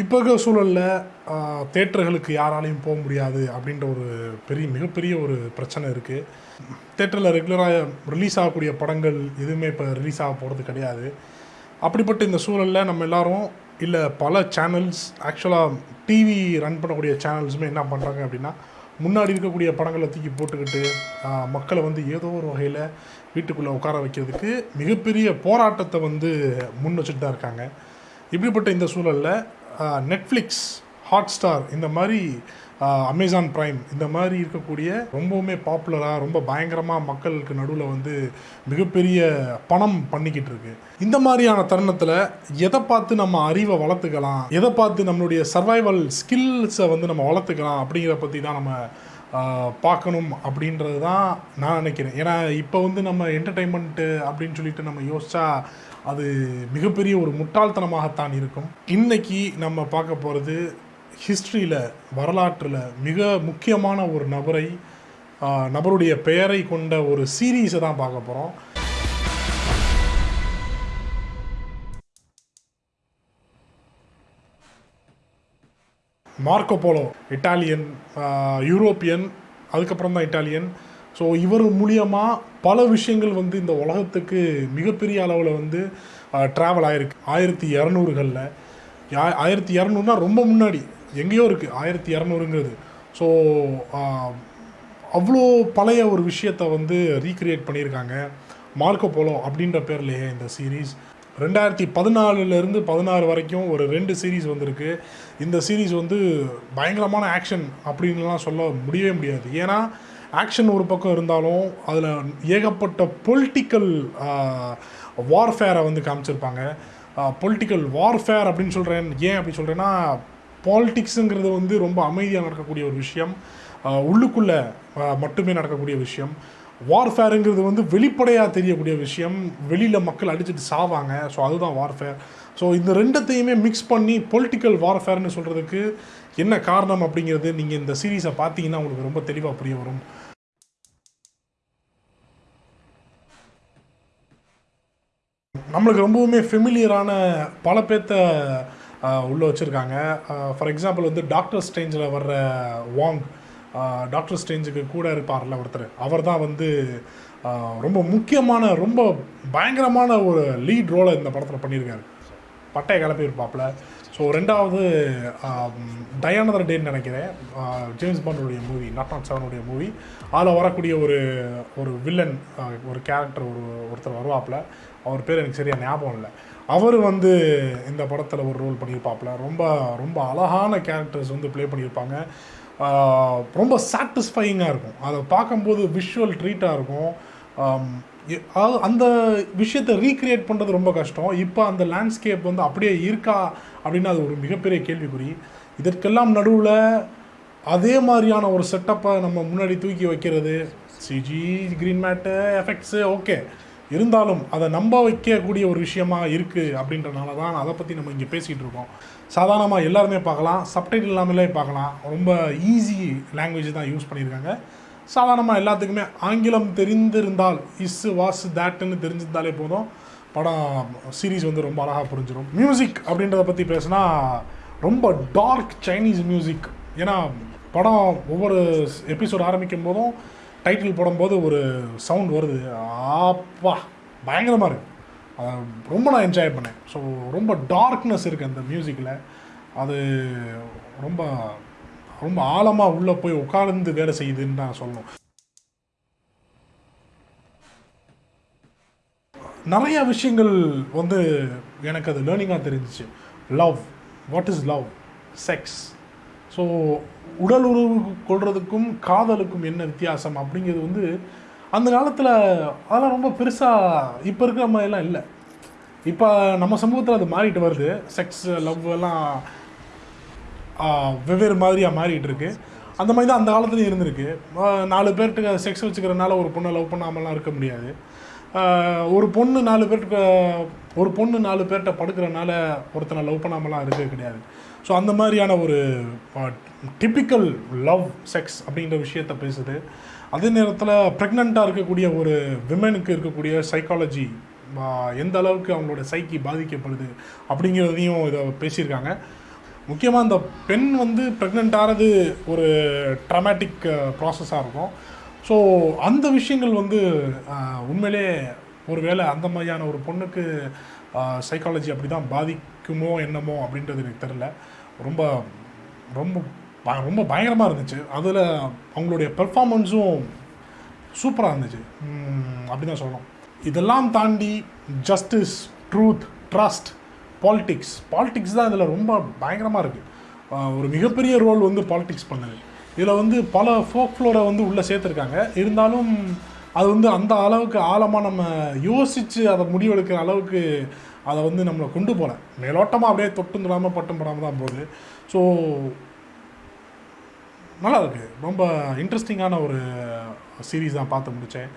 இப்போ இருக்கிற சூழலில் தேட்டர்களுக்கு யாராலையும் போக முடியாது அப்படின்ற ஒரு பெரிய மிகப்பெரிய ஒரு பிரச்சனை இருக்குது தேட்டரில் ரெகுலராக ரிலீஸ் ஆகக்கூடிய படங்கள் எதுவுமே இப்போ ரிலீஸ் ஆக போகிறது கிடையாது. அப்படிப்பட்ட இந்த சூழலில் நம்ம எல்லோரும் இல்லை பல சேனல்ஸ் ஆக்சுவலாக டிவி ரன் பண்ணக்கூடிய சேனல்ஸுமே என்ன பண்ணுறாங்க அப்படின்னா முன்னாடி இருக்கக்கூடிய படங்களை தூக்கி போட்டுக்கிட்டு மக்களை வந்து ஏதோ ஒரு வகையில் வீட்டுக்குள்ளே உட்கார வைக்கிறதுக்கு மிகப்பெரிய போராட்டத்தை வந்து முன் வச்சுட்டு தான் இருக்காங்க. இப்படிப்பட்ட இந்த சூழலில் நெட்ஃப்ளிக்ஸ் ஹாட்ஸ்டார் இந்த மாதிரி அமேசான் ப்ரைம் இந்த மாதிரி இருக்கக்கூடிய ரொம்பவுமே பாப்புலராக ரொம்ப பயங்கரமாக மக்களுக்கு நடுவில் வந்து மிகப்பெரிய பணம் பண்ணிக்கிட்டு இருக்கு. இந்த மாதிரியான தருணத்தில் எதை பார்த்து நம்ம அறிவை வளர்த்துக்கலாம்? எதை பார்த்து நம்மளுடைய சர்வைவல் ஸ்கில்ஸை வந்து நம்ம வளர்த்துக்கலாம்? அப்படிங்கிற பற்றி தான் நம்ம பார்க்கணும் அப்படின்றது தான் நான் நினைக்கிறேன். ஏன்னா இப்போ வந்து நம்ம என்டர்டைன்மெண்ட்டு அப்படின்னு சொல்லிட்டு நம்ம யோசிச்சா அது மிகப்பெரிய ஒரு முட்டாள்தனமாகத்தான் இருக்கும். இன்னைக்கு நம்ம பார்க்க போகிறது ஹிஸ்ட்ரியில் வரலாற்றில் மிக முக்கியமான ஒரு நபரை நபருடைய பெயரை கொண்ட ஒரு சீரீஸை தான் பார்க்க போகிறோம் மார்க்கோ போலோ இட்டாலியன் யூரோப்பியன் அதுக்கப்புறம் தான் இட்டாலியன் ஸோ இவர் மூலியமாக பல விஷயங்கள் வந்து இந்த உலகத்துக்கு மிகப்பெரிய அளவில் வந்து ட்ராவல் ஆயிருக்கு. ஆயிரத்தி இரநூறுகளில் ஆயிரத்தி இரநூறுனா ரொம்ப முன்னாடி எங்கேயோ இருக்குது ஆயிரத்தி இரநூறுங்கிறது. ஸோ அவ்வளோ பழைய ஒரு விஷயத்தை வந்து ரீக்ரியேட் பண்ணியிருக்காங்க. மார்க்கோ போலோ அப்படின்ற பேர்லையே இந்த சீரீஸ் ரெண்டாயிரத்தி பதினாலுலேருந்து பதினாறு வரைக்கும் ஒரு ரெண்டு சீரீஸ் வந்திருக்கு. இந்த சீரீஸ் வந்து பயங்கரமான ஆக்ஷன் அப்படின்லாம் சொல்ல முடியவே முடியாது. ஏன்னா ஆக்ஷன் ஒரு பக்கம் இருந்தாலும் அதில் ஏகப்பட்ட பொலிட்டிக்கல் வார்ஃபேரை வந்து காமிச்சிருப்பாங்க. பொலிட்டிக்கல் வார்ஃபேர் அப்படின்னு சொல்கிறேன் ஏன் அப்படி சொல்கிறேன்னா பாலிட்டிக்ஸுங்கிறது வந்து ரொம்ப அமைதியாக நடக்கக்கூடிய ஒரு விஷயம். உள்ளுக்குள்ளே மட்டுமே நடக்கக்கூடிய விஷயம். வார்ஃபேருங்கிறது வந்து வெளிப்படையாக தெரியக்கூடிய விஷயம். வெளியில் மக்கள் அடிச்சுட்டு சாவாங்க. ஸோ அதுதான் வார்ஃபேர் ஸோ இந்த ரெண்டத்தையுமே மிக்ஸ் பண்ணி பொலிட்டிக்கல் வார்ஃபேர்னு சொல்கிறதுக்கு என்ன காரணம் அப்படிங்கிறது நீங்கள் இந்த சீரீஸை பார்த்தீங்கன்னா உங்களுக்கு ரொம்ப தெளிவாக புரிய வரும். நம்மளுக்கு ரொம்பவுமே ஃபெமிலியரான பல பேர்த்த உள்ளே உள்ள வச்சுருக்காங்க. ஃபார் எக்ஸாம்பிள் வந்து டாக்டர் ஸ்டேஞ்சில் வர்ற வாங் டாக்டர் ஸ்டேஞ்சுக்கு கூட இருப்பார்ல ஒருத்தர். அவர் தான் வந்து ரொம்ப முக்கியமான ரொம்ப பயங்கரமான ஒரு லீட் ரோலை இந்த படத்தில் பண்ணியிருக்காரு. பட்டைய கிளப்பி இருப்பாப்புல ஸோ ரெண்டாவது um, டயானதர் டேன்னு நினைக்கிறேன். ஜேம்ஸ் பாண்டோடைய மூவி நாட் நாட் செவனுடைய மூவி அதில் வரக்கூடிய ஒரு ஒரு வில்லன் uh, ஒரு கேரக்டர் ஒரு ஒருத்தர் வருவாப்புல. அவர் பேர் எனக்கு சரியாக ஞாபகம் இல்லை. அவர் வந்து இந்த படத்தில் ஒரு ரோல் பண்ணியிருப்பாப்புல. ரொம்ப ரொம்ப அழகான கேரக்டர்ஸ் வந்து ப்ளே பண்ணியிருப்பாங்க. Uh, ரொம்ப சாட்டிஸ்ஃபையிங்காக இருக்கும். அதை பார்க்கும்போது விஷுவல் ட்ரீட்டாக இருக்கும். Um, அதாவது அந்த விஷயத்தை ரீக்ரியேட் பண்ணுறது ரொம்ப கஷ்டம். இப்போ அந்த லேண்ட்ஸ்கேப் வந்து அப்படியே இருக்கா அப்படின்னு அது ஒரு மிகப்பெரிய கேள்விக்குறி. இதற்கெல்லாம் நடுவில் அதே மாதிரியான ஒரு செட்டப்பை நம்ம முன்னாடி தூக்கி வைக்கிறது. CG green mat effects okay இருந்தாலும் அதை நம்ப வைக்கக்கூடிய ஒரு விஷயமா இருக்குது அப்படின்றனால தான் அதை பற்றி நம்ம இங்கே பேசிகிட்டு இருக்கோம். சாதாரணமாக எல்லாருமே பார்க்கலாம். சப்டைட்டில் இல்லாமலே பார்க்கலாம். ரொம்ப ஈஸி லாங்குவேஜ் தான் யூஸ் பண்ணியிருக்காங்க. சாதாரணமாக எல்லாத்துக்குமே ஆங்கிலம் தெரிந்திருந்தால் இஸ் வாஸ் தேட்டுன்னு தெரிஞ்சிருந்தாலே போதும். படம் சீரிஸ் வந்து ரொம்ப அழகாக புரிஞ்சிடும் மியூசிக் அப்படின்றத பற்றி பேசுனா ரொம்ப டார்க் சைனீஸ் மியூசிக் ஏன்னா படம் ஒவ்வொரு எபிசோட் ஆரம்பிக்கும் போதும் டைட்டில் போடும்போது ஒரு சவுண்ட் வருது. ஆப்பா பயங்கரமாக இருக்குது அதை ரொம்ப நான் என்ஜாய் பண்ணேன். ஸோ ரொம்ப டார்க்னஸ் இருக்குது அந்த மியூசிக்கில் அது ரொம்ப ரொம்ப ஆழமாக உள்ளே போய் உட்கார்ந்து வேலை செய்யுதுன்னு நான் சொல்லணும். நிறைய விஷயங்கள் வந்து எனக்கு அது லேர்னிங்காக தெரிஞ்சிச்சு. Love what is love sex so உடல் உறவு கொள்றதுக்கும் காதலுக்கும் என்ன வித்தியாசம் அப்படிங்கிறது வந்து அந்த காலத்தில் அதெல்லாம் ரொம்ப பெருசாக இப்போ இருக்கிற மாதிரிலாம் இல்லை. இப்போ நம்ம சமூகத்தில் அது மாறிட்டு வருது. செக்ஸ் லவ் எல்லாம் வெவ்வேறு மாதிரியாக மாறிட்டு இருக்கு அந்த மாதிரி தான் அந்த காலத்துலையும் இருந்திருக்கு. நாலு பேர்கிட்ட செக்ஸ் வச்சுக்கிறனால ஒரு பொண்ணை லவ் பண்ணாமலாம் இருக்க முடியாது. ஒரு பொண்ணு நாலு பேர்கிட்ட ஒரு பொண்ணு நாலு பேர்கிட்ட படுக்கிறனால ஒருத்தனை லவ் பண்ணாமலாம் இருக்க கிடையாது. ஸோ அந்த மாதிரியான ஒரு டிப்பிக்கல் லவ் செக்ஸ் அப்படிங்கிற விஷயத்த பேசுது. அதே நேரத்தில் ப்ரெக்னெண்ட்டாக இருக்கக்கூடிய ஒரு விமனுக்கு இருக்கக்கூடிய சைக்காலஜி எந்த அளவுக்கு அவங்களோட சைக்கி பாதிக்கப்படுது அப்படிங்கிறதையும் இதை பேசியிருக்காங்க. முக்கியமாக அந்த பெண் வந்து ப்ரெக்னென்ட் ஆகிறது ஒரு ட்ரமேட்டிக் ப்ராசஸாக இருக்கும். ஸோ அந்த விஷயங்கள் வந்து உண்மையிலே உண்மையிலே ஒருவேளை அந்த மாதிரியான ஒரு பொண்ணுக்கு சைக்காலஜி அப்படி தான் பாதிக்குமோ என்னமோ அப்படின்றது எனக்கு தெரில ரொம்ப ரொம்ப ப- ரொம்ப பயங்கரமாக இருந்துச்சு. அதில் அவங்களுடைய பெர்ஃபார்மன்ஸும் சூப்பராக இருந்துச்சு. அப்படி தான் சொல்லணும். இதெல்லாம் தாண்டி justice truth trust politics politics தான் இதில் ரொம்ப பயங்கரமாக இருக்குது ஒரு மிகப்பெரிய ரோல் வந்து பாலிடிக்ஸ் பண்ணுது. இதில் வந்து பல ஃபோக் ஃப்ளோரை வந்து உள்ளே சேர்த்துருக்காங்க. இருந்தாலும் அது வந்து அந்த அளவுக்கு ஆழமாக நம்ம யோசித்து அதை முடிவெடுக்கிற அளவுக்கு அதை வந்து நம்மளை கொண்டு போகல. மேலோட்டமாக அப்படியே தொட்டும் தொடாமல் பட்டம் படாமல் தான் போகுது. ஸோ நல்லா இருக்குது ரொம்ப இன்ட்ரெஸ்டிங்கான ஒரு சீரீஸ் தான் பார்த்து முடித்தேன்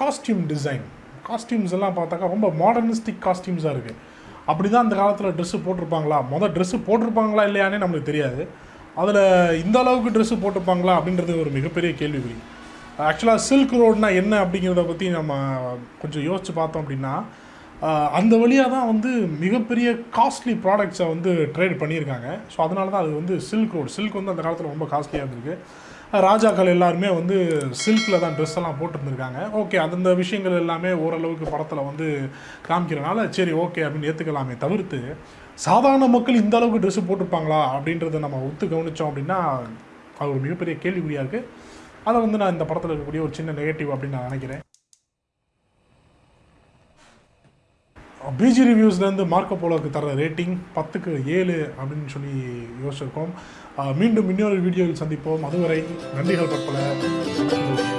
காஸ்டியூம் டிசைன் காஸ்டியூம்ஸ் எல்லாம் பார்த்தாக்கா ரொம்ப மாடர்னிஸ்டிக் காஸ்டியூம்ஸாக இருக்குது அப்படி தான் அந்த காலத்தில் ட்ரெஸ்ஸு போட்டிருப்பாங்களா? மொதல் ட்ரெஸ்ஸு போட்டிருப்பாங்களா இல்லையானே நம்மளுக்கு தெரியாது. அதில் இந்த அளவுக்கு ட்ரெஸ்ஸு போட்டிருப்பாங்களா அப்படின்றது ஒரு மிகப்பெரிய கேள்விக்குறி. ஆக்சுவலாக சில்க் ரோட்னா என்ன அப்படிங்கிறத பற்றி நம்ம கொஞ்சம் யோசித்து பார்த்தோம் அப்படின்னா அந்த வழியாக தான் வந்து மிகப்பெரிய காஸ்ட்லி ப்ராடக்ட்ஸை வந்து ட்ரேட் பண்ணியிருக்காங்க. ஸோ அதனால தான் அது வந்து சில்க் ரோடு சில்க் வந்து அந்த காலத்தில் ரொம்ப காஸ்ட்லியாக இருந்திருக்கு. ராஜாக்கள் எல்லாருமே வந்து சில்கில் தான் ட்ரெஸ் எல்லாம் போட்டிருந்துருக்காங்க. ஓகே அந்த விஷயங்கள் எல்லாமே ஓரளவுக்கு படத்தில் வந்து காமிக்கிறனால சரி ஓகே அப்படின்னு ஏற்றுக்கலாமே தவிர்த்து சாதாரண மக்கள் இந்த அளவுக்கு ட்ரெஸ்ஸு போட்டிருப்பாங்களா அப்படின்றத நம்ம ஒத்து கவனித்தோம் அப்படின்னா அது ஒரு மிகப்பெரிய கேள்விக்குறியாக இருக்குது அதை வந்து நான் இந்த படத்தில் இருக்கக்கூடிய ஒரு சின்ன நெகட்டிவ் அப்படின்னு நான் நினைக்கிறேன். பிஜி ரிவ்யூஸ்லேருந்து மார்க்கோ போலோக்கு தர ரேட்டிங் பத்துக்கு ஏழு அப்படின்னு சொல்லி யோசிச்சிருக்கோம். மீண்டும் இன்னொரு வீடியோவில் சந்திப்போம். அதுவரை நன்றிகள் பற்பல.